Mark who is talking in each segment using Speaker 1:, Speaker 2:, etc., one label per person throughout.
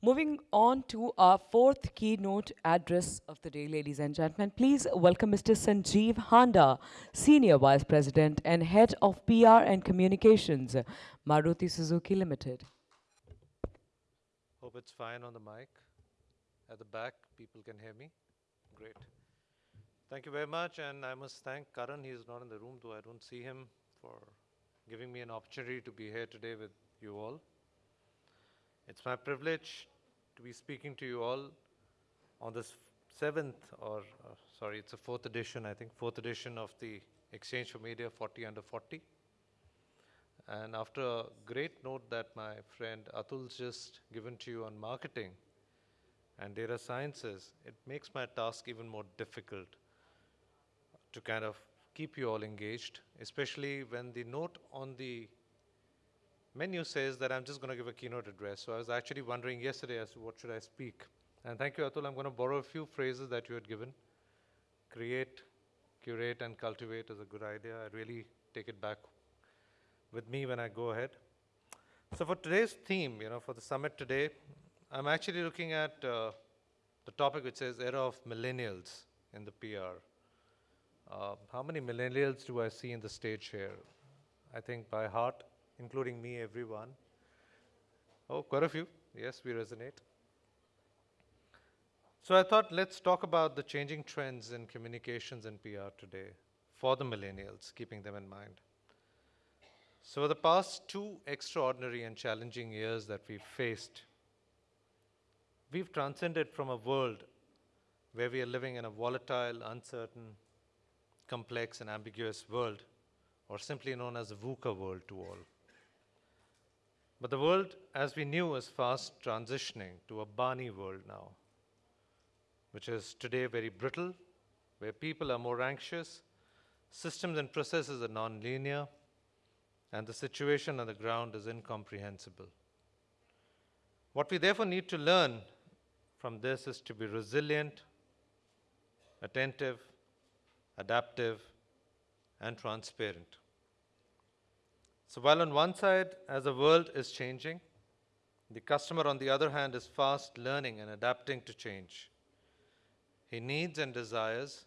Speaker 1: Moving on to our fourth keynote address of the day, ladies and gentlemen, please welcome Mr. Sanjeev Handa, Senior Vice President and Head of PR and Communications, Maruti Suzuki Limited.
Speaker 2: Hope it's fine on the mic. At the back, people can hear me. Great. Thank you very much, and I must thank Karan. He is not in the room, though I don't see him, for giving me an opportunity to be here today with you all. It's my privilege to be speaking to you all on this seventh, or uh, sorry, it's a fourth edition, I think, fourth edition of the exchange4media 40 Under 40. And after a great note that my friend Atul's just given to you on marketing and data sciences, it makes my task even more difficult to kind of keep you all engaged, especially when the note on the menu says that I'm just going to give a keynote address. So I was actually wondering yesterday as to what should I speak. And thank you, Atul. I'm going to borrow a few phrases that you had given. Create, curate, and cultivate is a good idea. I really take it back with me when I go ahead. So for today's theme, you know, for the summit today, I'm actually looking at uh, the topic which says era of millennials in the PR. Uh, how many millennials do I see in the stage here? I think by heart, including me, everyone. Oh, quite a few. Yes, we resonate. So I thought let's talk about the changing trends in communications and PR today for the millennials, keeping them in mind. So the past two extraordinary and challenging years that we've faced, we've transcended from a world where we are living in a volatile, uncertain, complex and ambiguous world, or simply known as a VUCA world to all. But the world as we knew is fast transitioning to a BANI world now, which is today very brittle, where people are more anxious, systems and processes are non-linear, and the situation on the ground is incomprehensible. What we therefore need to learn from this is to be resilient, attentive, adaptive, and transparent. So while on one side, as the world is changing, the customer, on the other hand, is fast learning and adapting to change. His needs and desires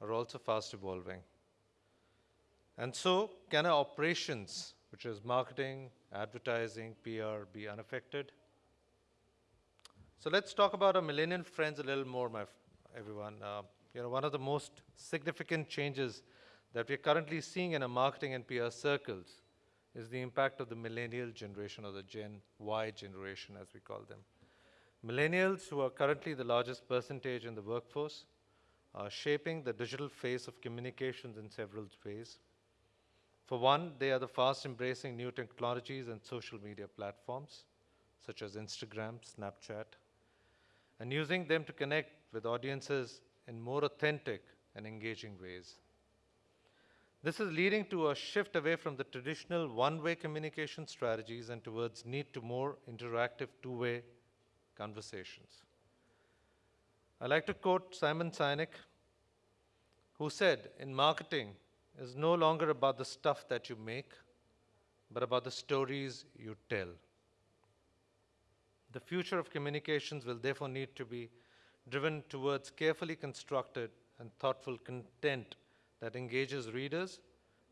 Speaker 2: are also fast evolving. And so, can our operations, which is marketing, advertising, PR, be unaffected? So let's talk about our millennial friends a little more, my everyone. Uh, you know, one of the most significant changes that we're currently seeing in our marketing and PR circles is the impact of the millennial generation or the Gen Y generation as we call them. Millennials who are currently the largest percentage in the workforce are shaping the digital face of communications in several ways. For one, they are the fast embracing new technologies and social media platforms such as Instagram, Snapchat, and using them to connect with audiences in more authentic and engaging ways. This is leading to a shift away from the traditional one-way communication strategies and towards need to more interactive two-way conversations. I like to quote Simon Sinek, who said, in marketing is no longer about the stuff that you make, but about the stories you tell. The future of communications will therefore need to be driven towards carefully constructed and thoughtful content that engages readers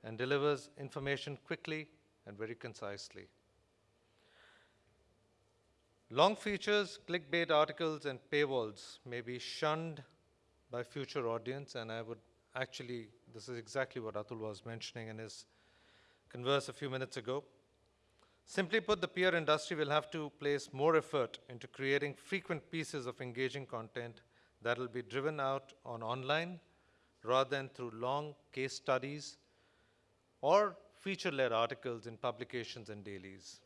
Speaker 2: and delivers information quickly and very concisely. Long features, clickbait articles, and paywalls may be shunned by future audience, and I would actually, this is exactly what Atul was mentioning in his converse a few minutes ago. Simply put, the PR industry will have to place more effort into creating frequent pieces of engaging content that will be driven out on online rather than through long case studies or feature-led articles in publications and dailies.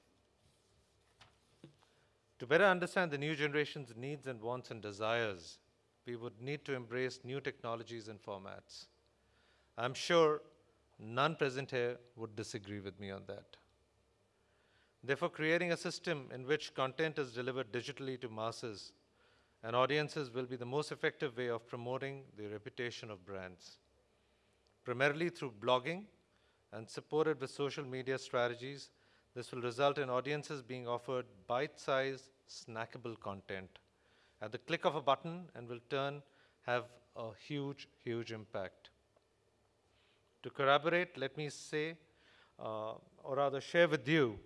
Speaker 2: To better understand the new generation's needs and wants and desires, we would need to embrace new technologies and formats. I'm sure none present here would disagree with me on that. Therefore, creating a system in which content is delivered digitally to masses and audiences will be the most effective way of promoting the reputation of brands. Primarily through blogging and supported with social media strategies, this will result in audiences being offered bite-sized, snackable content at the click of a button and will turn have a huge, huge impact. To corroborate, let me say, uh, or rather share with you,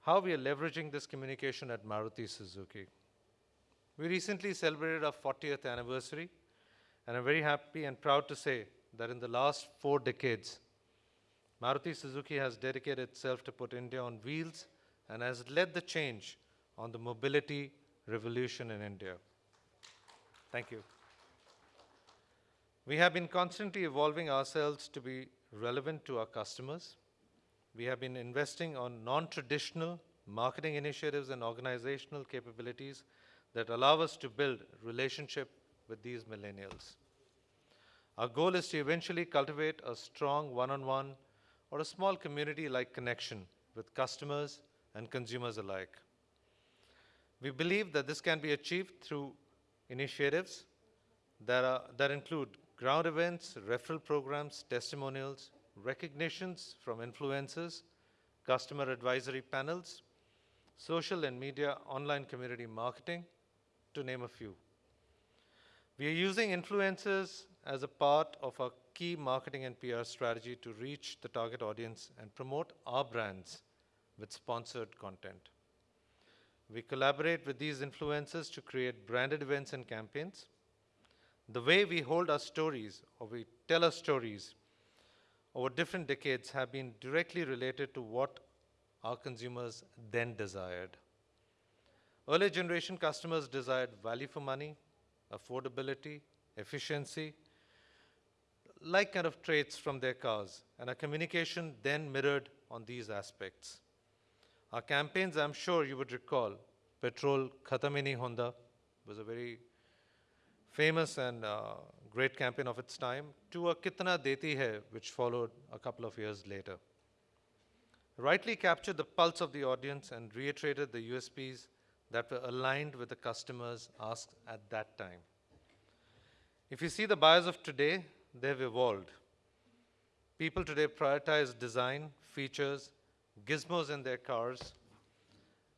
Speaker 2: how we are leveraging this communication at Maruti Suzuki. We recently celebrated our 40th anniversary, and I'm very happy and proud to say that in the last four decades, Maruti Suzuki has dedicated itself to put India on wheels and has led the change on the mobility revolution in India. Thank you. We have been constantly evolving ourselves to be relevant to our customers. We have been investing on non-traditional marketing initiatives and organizational capabilities that allow us to build relationship with these millennials. Our goal is to eventually cultivate a strong one-on-one or a small community-like connection with customers and consumers alike. We believe that this can be achieved through initiatives that, are, that include ground events, referral programs, testimonials, recognitions from influencers, customer advisory panels, social and media online community marketing, to name a few. We are using influencers as a part of our key marketing and PR strategy to reach the target audience and promote our brands with sponsored content. We collaborate with these influencers to create branded events and campaigns. The way we hold our stories or we tell our stories over different decades have been directly related to what our consumers then desired. Earlier generation customers desired value for money, affordability, efficiency, like kind of traits from their cars, and our communication then mirrored on these aspects. Our campaigns, I'm sure you would recall, Petrol Khatam Hi Nahi Hota was a very famous and uh, great campaign of its time, to a Kitna Deti Hai, which followed a couple of years later. Rightly captured the pulse of the audience and reiterated the USPs that were aligned with the customers asked at that time. If you see the buyers of today, they've evolved. People today prioritize design, features, gizmos in their cars,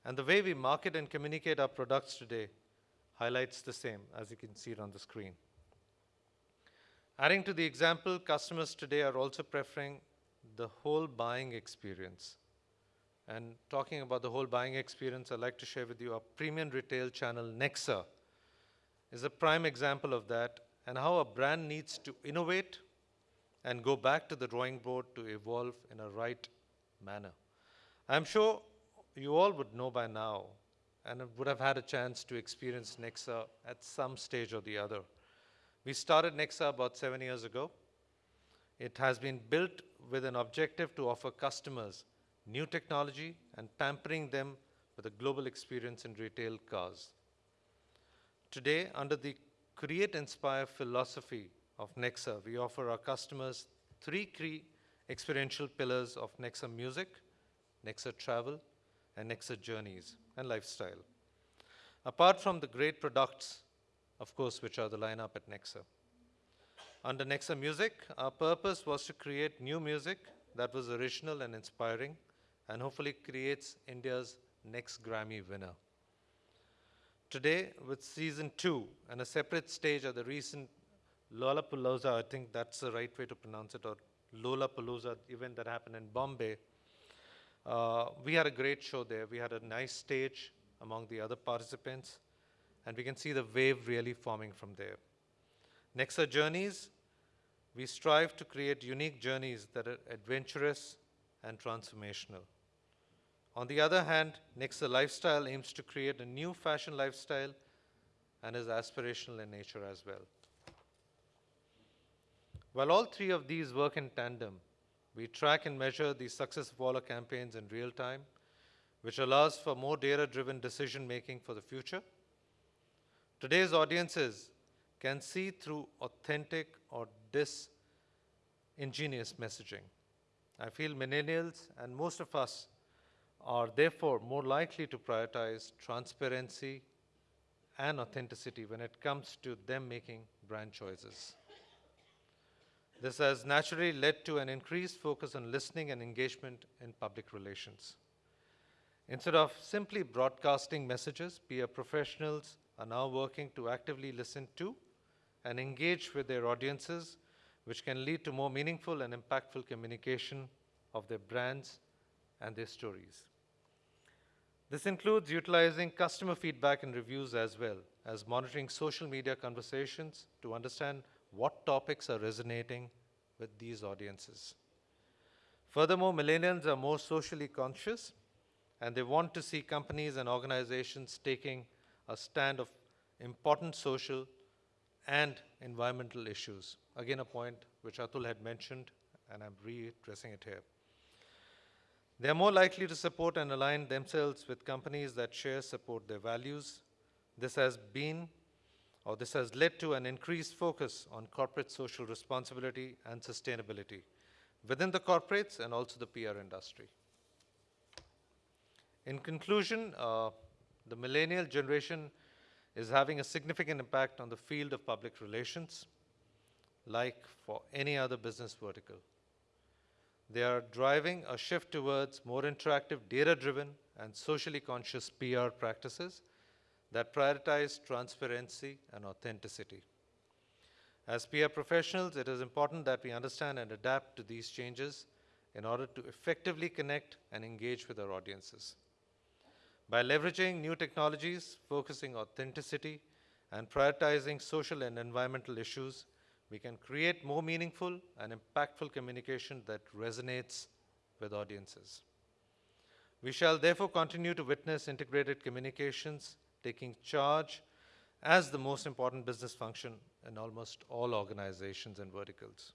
Speaker 2: and the way we market and communicate our products today highlights the same, as you can see it on the screen. Adding to the example, customers today are also preferring the whole buying experience. And talking about the whole buying experience, I'd like to share with you our premium retail channel, Nexa, is a prime example of that and how a brand needs to innovate and go back to the drawing board to evolve in a right manner. I'm sure you all would know by now and would have had a chance to experience Nexa at some stage or the other. We started Nexa about seven years ago. It has been built with an objective to offer customers new technology and pampering them with a global experience in retail cars. Today, under the Create Inspire philosophy of Nexa, we offer our customers three key experiential pillars of Nexa Music, Nexa Travel, and Nexa Journeys and Lifestyle. Apart from the great products, of course, which are the lineup at Nexa. Under Nexa Music, our purpose was to create new music that was original and inspiring and hopefully creates India's next Grammy winner. Today, with season two and a separate stage at the recent Lollapalooza, I think that's the right way to pronounce it, or Lollapalooza event that happened in Bombay, uh, we had a great show there. We had a nice stage among the other participants, and we can see the wave really forming from there. Nexa Journeys, we strive to create unique journeys that are adventurous and transformational. On the other hand, Nexa Lifestyle aims to create a new fashion lifestyle and is aspirational in nature as well. While all three of these work in tandem, we track and measure the success of all our campaigns in real time, which allows for more data-driven decision making for the future. Today's audiences can see through authentic or disingenuous messaging. I feel millennials and most of us are therefore more likely to prioritize transparency and authenticity when it comes to them making brand choices. This has naturally led to an increased focus on listening and engagement in public relations. Instead of simply broadcasting messages, PR professionals are now working to actively listen to and engage with their audiences, which can lead to more meaningful and impactful communication of their brands and their stories. This includes utilizing customer feedback and reviews as well as monitoring social media conversations to understand what topics are resonating with these audiences. Furthermore, millennials are more socially conscious and they want to see companies and organizations taking a stand of important social and environmental issues. Again, a point which Atul had mentioned, and I'm readdressing it here. They are more likely to support and align themselves with companies that share support their values. This has been, or this has led to an increased focus on corporate social responsibility and sustainability within the corporates and also the PR industry. In conclusion, uh, the millennial generation is having a significant impact on the field of public relations, like for any other business vertical. They are driving a shift towards more interactive, data-driven, and socially conscious PR practices that prioritize transparency and authenticity. As PR professionals, it is important that we understand and adapt to these changes in order to effectively connect and engage with our audiences. By leveraging new technologies, focusing authenticity, and prioritizing social and environmental issues, we can create more meaningful and impactful communication that resonates with audiences. We shall therefore continue to witness integrated communications taking charge as the most important business function in almost all organizations and verticals.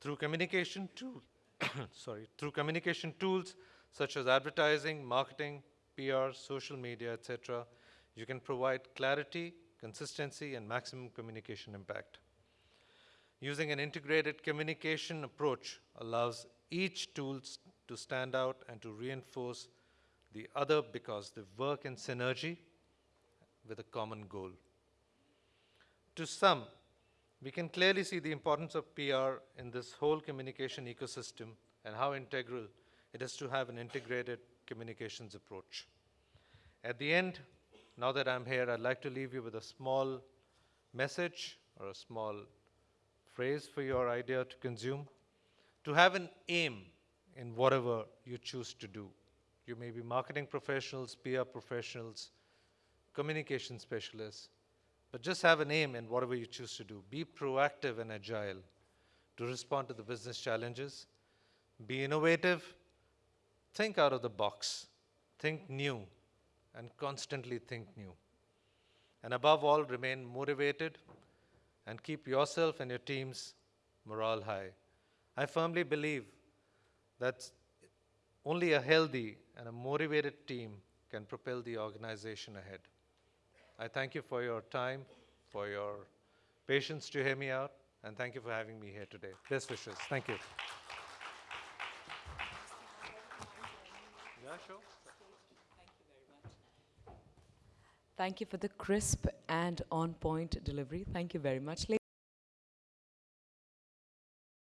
Speaker 2: Through communication tool, sorry, through communication tools such as advertising, marketing, PR, social media, etc., you can provide clarity, consistency, and maximum communication impact. Using an integrated communication approach allows each tool to stand out and to reinforce the other because they work in synergy with a common goal. To sum, we can clearly see the importance of PR in this whole communication ecosystem and how integral it is to have an integrated communications approach. At the end, now that I'm here, I'd like to leave you with a small message or a small phrase for your idea to consume. To have an aim in whatever you choose to do. You may be marketing professionals, PR professionals, communication specialists, but just have an aim in whatever you choose to do. Be proactive and agile to respond to the business challenges. Be innovative. Think out of the box. Think new and constantly think new. And above all, remain motivated and keep yourself and your team's morale high. I firmly believe that only a healthy and a motivated team can propel the organization ahead. I thank you for your time, for your patience to hear me out, and thank you for having me here today. Best wishes. Thank you. Yeah, sure.
Speaker 1: Thank you for the crisp and on point delivery. Thank you very much.